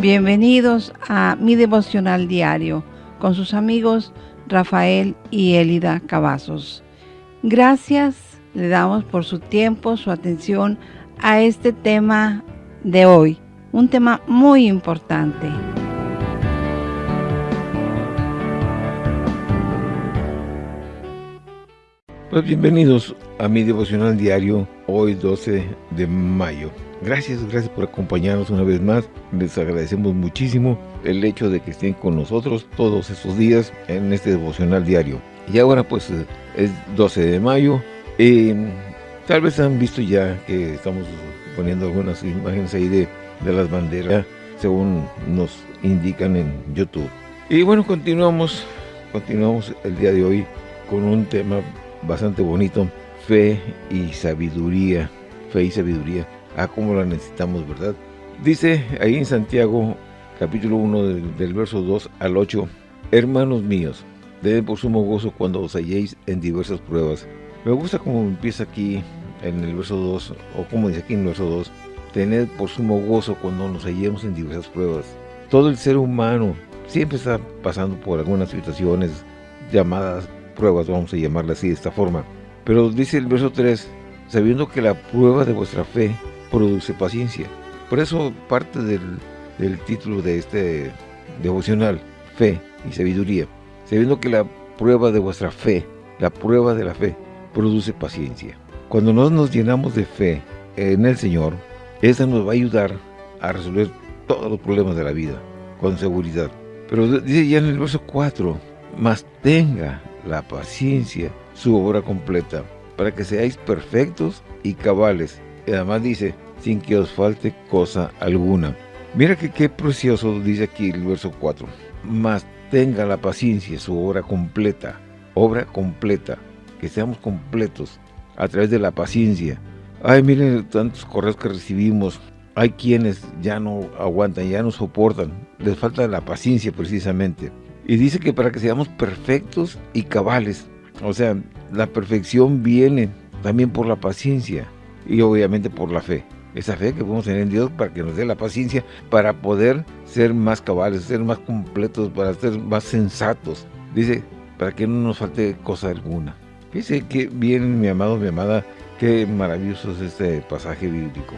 Bienvenidos a mi devocional diario con sus amigos Rafael y Elida Cavazos. Gracias le damos por su tiempo, su atención a este tema de hoy, un tema muy importante. Pues bienvenidos a mi devocional diario, hoy 12 de mayo. Gracias, gracias por acompañarnos una vez más. Les agradecemos muchísimo el hecho de que estén con nosotros todos estos días en este devocional diario. Y ahora pues es 12 de mayo. Y tal vez han visto ya que estamos poniendo algunas imágenes ahí de, de las banderas, según nos indican en YouTube. Y bueno, continuamos, continuamos el día de hoy con un tema bastante bonito, fe y sabiduría, fe y sabiduría a ah, cómo la necesitamos, ¿verdad? Dice ahí en Santiago, capítulo 1, del, verso 2 al 8, Hermanos míos, deben por sumo gozo cuando os halléis en diversas pruebas. Me gusta cómo empieza aquí en el verso 2, o como dice aquí en el verso 2, tened por sumo gozo cuando nos hallemos en diversas pruebas. Todo el ser humano siempre está pasando por algunas situaciones llamadas pruebas, vamos a llamarlas así de esta forma. Pero dice el verso 3, sabiendo que la prueba de vuestra fe produce paciencia. Por eso parte del, título de este devocional, fe y sabiduría, sabiendo que la prueba de vuestra fe, la prueba de la fe, produce paciencia. Cuando no nos llenamos de fe en el Señor, esa nos va a ayudar a resolver todos los problemas de la vida, con seguridad. Pero dice ya en el verso 4, mas tenga la paciencia su obra completa, para que seáis perfectos y cabales, y además dice, sin que os falte cosa alguna. Mira que qué precioso dice aquí el verso 4. Mas tenga la paciencia su obra completa, obra completa, que seamos completos a través de la paciencia. Ay, miren tantos correos que recibimos. Hay quienes ya no aguantan, ya no soportan. Les falta la paciencia precisamente. Y dice que para que seamos perfectos y cabales. O sea, la perfección viene también por la paciencia y obviamente por la fe. Esa fe que podemos tener en Dios para que nos dé la paciencia para poder ser más cabales, ser más completos, para ser más sensatos. Dice, para que no nos falte cosa alguna. Dice que bien, mi amado, mi amada, qué maravilloso es este pasaje bíblico.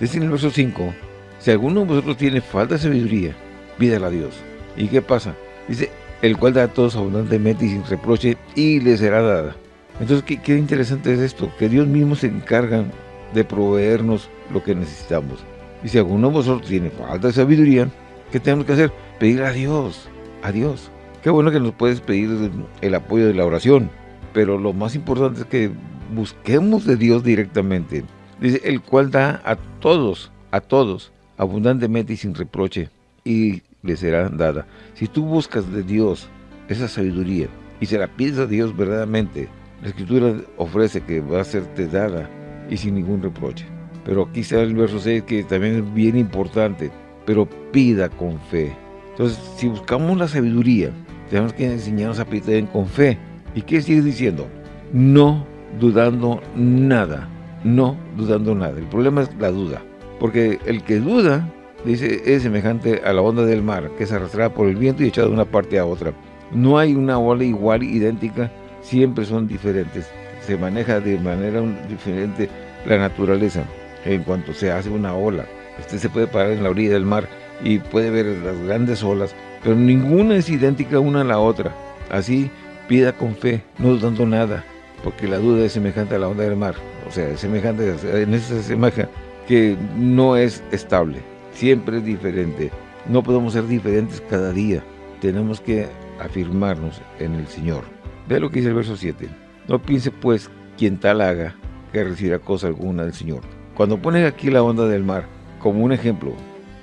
Dice en el verso 5, si alguno de vosotros tiene falta de sabiduría, pídala a Dios. ¿Y qué pasa? Dice, el cual da a todos abundantemente y sin reproche, y le será dada. Entonces, qué, interesante es esto, que Dios mismo se encarga de proveernos lo que necesitamos. Y si alguno de vosotros tiene falta de sabiduría, ¿qué tenemos que hacer? Pedir a Dios, a Dios. Qué bueno que nos puedes pedir el apoyo de la oración, pero lo más importante es que busquemos de Dios directamente. Dice, el cual da a todos, a todos, abundantemente y sin reproche, y le será dada. Si tú buscas de Dios esa sabiduría y se la pides a Dios verdaderamente, la Escritura ofrece que va a serte dada y sin ningún reproche. Pero aquí está el verso 6 que también es bien importante, pero pida con fe. Entonces, si buscamos la sabiduría, tenemos que enseñarnos a pedir con fe. ¿Y qué sigue diciendo? No dudando nada, no dudando nada. El problema es la duda, porque el que duda, dice, es semejante a la onda del mar, que es arrastrada por el viento y echada de una parte a otra. No hay una ola igual, idéntica, siempre son diferentes se maneja de manera diferente la naturaleza en cuanto se hace una ola. Usted se puede parar en la orilla del mar y puede ver las grandes olas, pero ninguna es idéntica una a la otra. Así pida con fe, no dudando nada, porque la duda es semejante a la onda del mar. O sea, es semejante, en esa semeja que no es estable, siempre es diferente. No podemos ser diferentes cada día. Tenemos que afirmarnos en el Señor. Ve lo que dice el verso 7. No piense pues quien tal haga que recibirá cosa alguna del Señor. Cuando pone aquí la onda del mar como un ejemplo,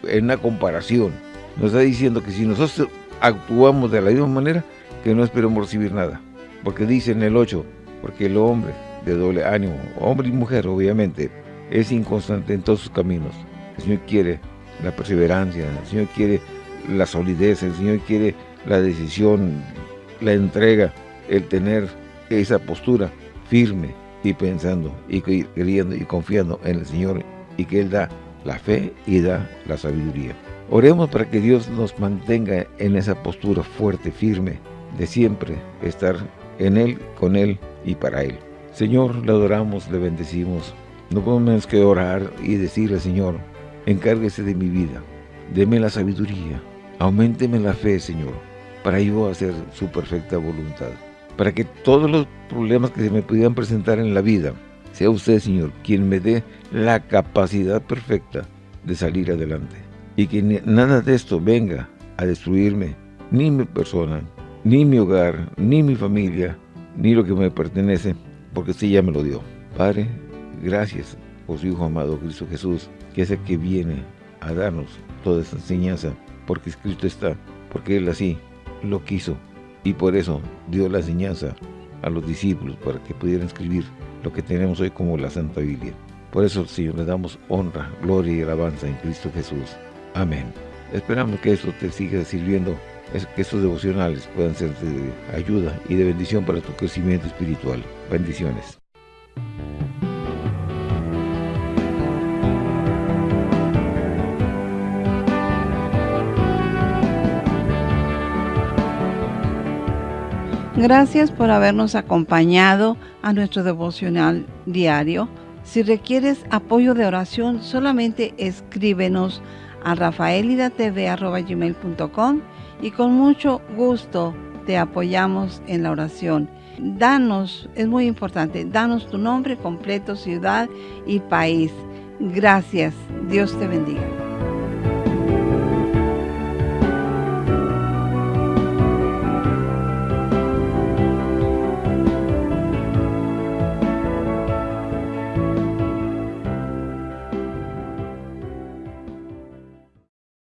en una comparación, nos está diciendo que si nosotros actuamos de la misma manera, que no esperemos recibir nada. Porque dice en el 8, porque el hombre de doble ánimo, hombre y mujer obviamente, es inconstante en todos sus caminos. El Señor quiere la perseverancia, el Señor quiere la solidez, el Señor quiere la decisión, la entrega, el tener esa postura firme y pensando y creyendo y confiando en el Señor y que Él da la fe y da la sabiduría. Oremos para que Dios nos mantenga en esa postura fuerte, firme, de siempre estar en Él, con Él y para Él. Señor, le adoramos, le bendecimos. No podemos menos que orar y decirle, Señor, encárguese de mi vida, deme la sabiduría, aumenteme la fe, Señor, para yo hacer su perfecta voluntad. Para que todos los problemas que se me pudieran presentar en la vida, sea usted, Señor, quien me dé la capacidad perfecta de salir adelante. Y que nada de esto venga a destruirme, ni mi persona, ni mi hogar, ni mi familia, ni lo que me pertenece, porque usted ya me lo dio. Padre, gracias por su Hijo amado Cristo Jesús, que es el que viene a darnos toda esta enseñanza, porque escrito está, porque Él así lo quiso, y por eso dio la enseñanza a los discípulos para que pudieran escribir lo que tenemos hoy como la Santa Biblia. Por eso, Señor, le damos honra, gloria y alabanza en Cristo Jesús. Amén. Esperamos que esto te siga sirviendo, que estos devocionales puedan ser de ayuda y de bendición para tu crecimiento espiritual. Bendiciones. Gracias por habernos acompañado a nuestro devocional diario. Si requieres apoyo de oración, solamente escríbenos a rafaelidatv.com y con mucho gusto te apoyamos en la oración. Danos, es muy importante, danos tu nombre completo, ciudad y país. Gracias. Dios te bendiga.